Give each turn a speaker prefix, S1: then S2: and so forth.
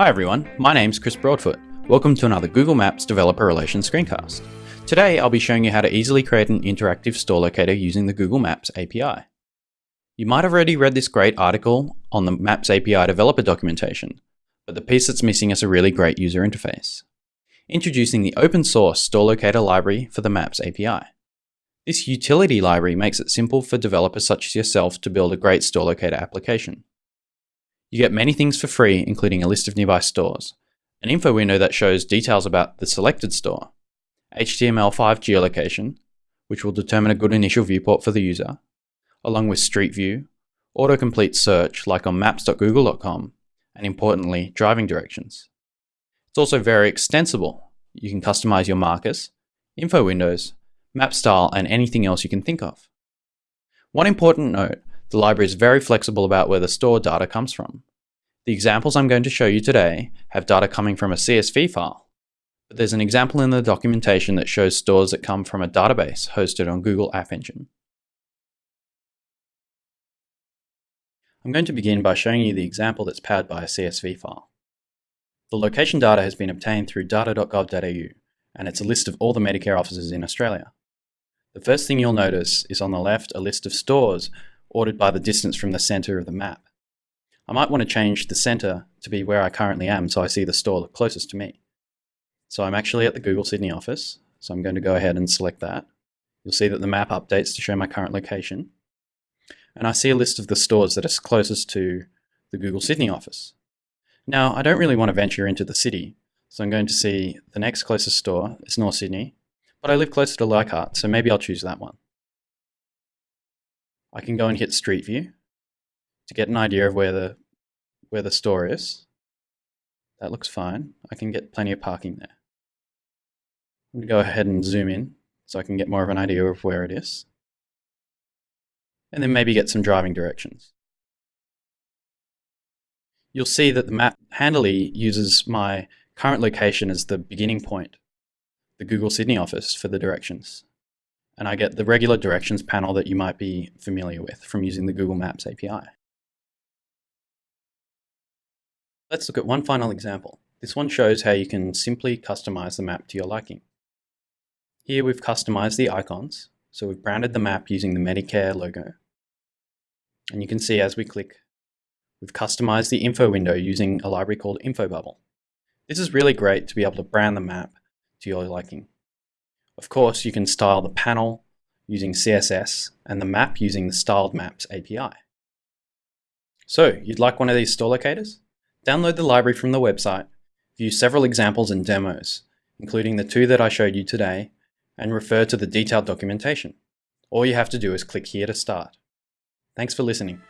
S1: Hi everyone, my name's Chris Broadfoot. Welcome to another Google Maps Developer Relations screencast. Today I'll be showing you how to easily create an interactive store locator using the Google Maps API. You might have already read this great article on the Maps API developer documentation, but the piece that's missing is a really great user interface. Introducing the open source store locator library for the Maps API. This utility library makes it simple for developers such as yourself to build a great store locator application. You get many things for free, including a list of nearby stores, an info window that shows details about the selected store, HTML5 geolocation, which will determine a good initial viewport for the user, along with Street View, autocomplete search like on maps.google.com, and importantly, driving directions. It's also very extensible. You can customize your markers, info windows, map style, and anything else you can think of. One important note, the library is very flexible about where the store data comes from. The examples I'm going to show you today have data coming from a CSV file, but there's an example in the documentation that shows stores that come from a database hosted on Google App Engine. I'm going to begin by showing you the example that's powered by a CSV file. The location data has been obtained through data.gov.au, and it's a list of all the Medicare offices in Australia. The first thing you'll notice is on the left a list of stores ordered by the distance from the center of the map. I might want to change the center to be where I currently am so I see the store closest to me. So I'm actually at the Google Sydney office, so I'm going to go ahead and select that. You'll see that the map updates to show my current location. And I see a list of the stores that are closest to the Google Sydney office. Now, I don't really want to venture into the city, so I'm going to see the next closest store is North Sydney, but I live closer to Leichhardt, so maybe I'll choose that one. I can go and hit Street View to get an idea of where the where the store is. That looks fine. I can get plenty of parking there. I'm going to go ahead and zoom in so I can get more of an idea of where it is. And then maybe get some driving directions. You'll see that the map handily uses my current location as the beginning point, the Google Sydney office for the directions and I get the regular directions panel that you might be familiar with from using the Google Maps API. Let's look at one final example. This one shows how you can simply customize the map to your liking. Here we've customized the icons, so we've branded the map using the Medicare logo. And you can see as we click, we've customized the info window using a library called InfoBubble. This is really great to be able to brand the map to your liking. Of course, you can style the panel using CSS and the map using the Styled Maps API. So, you'd like one of these store locators? Download the library from the website, view several examples and demos, including the two that I showed you today, and refer to the detailed documentation. All you have to do is click here to start. Thanks for listening.